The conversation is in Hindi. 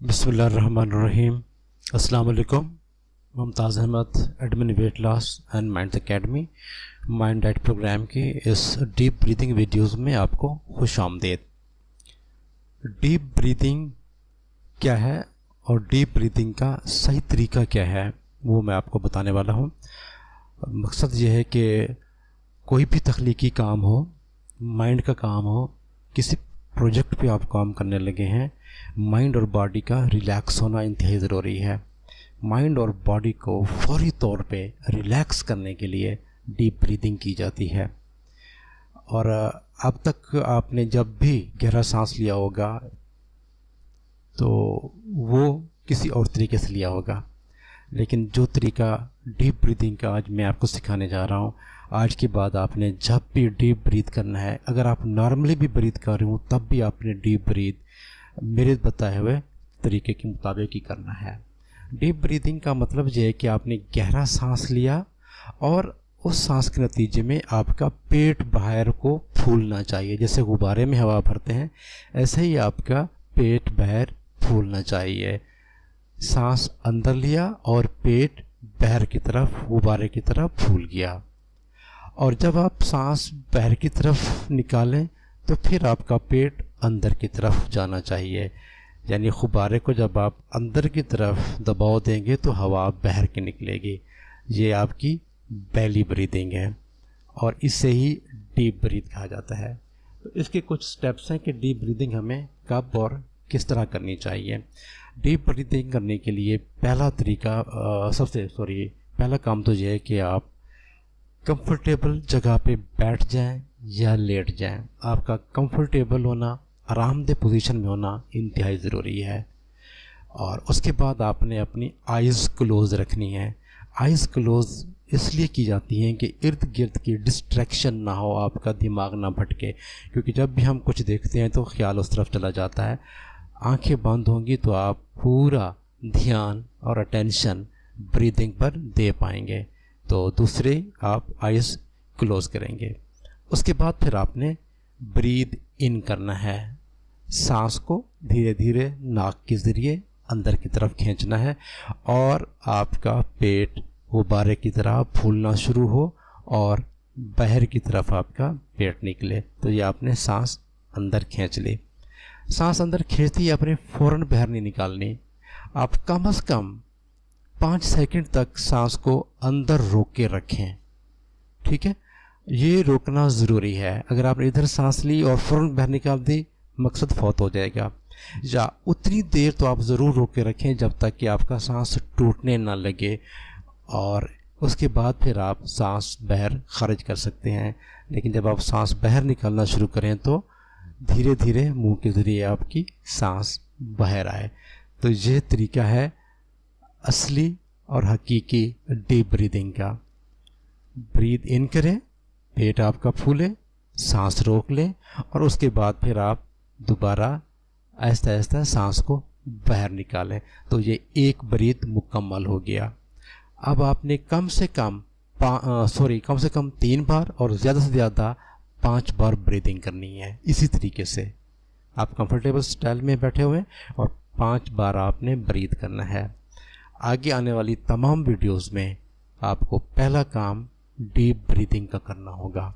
Bismillahirrahmanirrahim. Allama Mumtaz Ahmad admin weight loss and mind academy mind diet program के इस डीप ब्रीदिंग वीडियोस में आपको खुश आमदेद। डीप ब्रीदिंग क्या है और डीप ब्रीदिंग का सही तरीका क्या है, वो मैं आपको बताने वाला हूँ। मकसद ये है कि कोई भी तख्लीकी काम हो माइंड का काम हो, किसी प्रोजेक्ट पे आप काम करने लगे हैं। माइंड और बॉडी का रिलैक्स होना इंतहाई ज़रूरी है। माइंड और बॉडी को फौरी तौर पे रिलैक्स करने के लिए डीप ब्रीदिंग की जाती है। और, अब तक आपने जब भी गहरा सांस लिया होगा तो वो किसी और तरीके से लिया होगा। लेकिन जो तरीका डीप ब्रीदिंग का आज मैं आपको सिखाने जा रहा हूँ, आज के बाद आपने जब भी डीप ब्रीथ करना है, अगर आप नॉर्मली भी ब्रीथ कर रहे हो, तब भी आपने डीप ब्रीथ मेरे बताए हुए तरीके के मुताबिक ही करना है। डीप ब्रीदिंग का मतलब ये है कि आपने गहरा सांस लिया और उस सांस के नतीजे में आपका पेट बाहर को फूलना चाहिए। जैसे गुब्बारे में हवा भरते हैं, ऐसे ही आपका पेट बाहर फूलना चाहिए। सांस अंदर लिया और पेट बहर की तरफ़, गुब्बारे की तरफ़ फूल गया। और जब आप सांस बहर की तरफ़ निकालें तो फिर आपका पेट अंदर की तरफ़ जाना चाहिए। यानी गुब्बारे को जब आप अंदर की तरफ़ दबाव देंगे तो हवा बहर के निकलेगी। ये आपकी बैली ब्रीदिंग है, और इससे ही डीप ब्रीथ कहा जाता है। तो इसके कुछ स्टेप्स हैं कि डीप ब्रीदिंग हमें कब और किस तरह करनी चाहिए? डीप ब्रीथिंग करने के लिए पहला तरीका सबसे सॉरी पहला काम तो यह है कि आप कंफर्टेबल जगह पे बैठ जाएँ या लेट जाएँ। आपका कंफर्टेबल होना, आरामदेह पोजीशन में होना इंतहाई ज़रूरी है। और उसके बाद आपने अपनी आइज़ क्लोज़ रखनी है। आइज़ क्लोज़ इसलिए की जाती हैं कि इर्द गिर्द की डिस्ट्रैक्शन ना हो, आपका दिमाग ना भटके। क्योंकि जब भी हम कुछ देखते हैं तो ख्याल उस तरफ़ चला जाता है। आँखें बंद होंगी तो आप पूरा ध्यान और अटेंशन ब्रीदिंग पर दे पाएँगे। तो दूसरे आप आइज़ क्लोज़ करेंगे। उसके बाद फिर आपने ब्रीद इन करना है। सांस को धीरे धीरे नाक के ज़रिए अंदर की तरफ़ खींचना है और आपका पेट गुब्बारे की तरह फूलना शुरू हो और बाहर की तरफ़ आपका पेट निकले। तो ये आपने सांस अंदर खींच ली। सांस अंदर खींचती आपने फ़ौरन बाहर नहीं निकालनी। आप कम अज़ कम पाँच सेकंड तक सांस को अंदर रोक के रखें। ठीक है? ये रोकना ज़रूरी है। अगर आपने इधर सांस ली और फ़ौरन बाहर निकाल दी, मकसद फौत हो जाएगा। या उतनी देर तो आप ज़रूर रोक के रखें जब तक कि आपका सांस टूटने ना लगे। और उसके बाद फिर आप सांस बहर खारिज कर सकते हैं। लेकिन जब आप सांस बहर निकालना शुरू करें तो धीरे धीरे मुँह के ज़रिए आपकी सांस बाहर आए। तो ये तरीका है असली और हकीकी डीप ब्रीदिंग का। ब्रीद इन करें, पेट आपका फूले, सांस रोक लें और उसके बाद फिर आप दोबारा आहिस्ता आहिस्ता सांस को बाहर निकालें। तो ये एक ब्रीद मुकम्मल हो गया। अब आपने कम से कम सॉरी, कम से कम तीन बार और ज़्यादा से ज़्यादा पाँच बार ब्रीदिंग करनी है, इसी तरीके से। आप कंफर्टेबल स्टाइल में बैठे हुए और पाँच बार आपने ब्रीद करना है। आगे आने वाली तमाम वीडियोस में आपको पहला काम डीप ब्रीदिंग का करना होगा।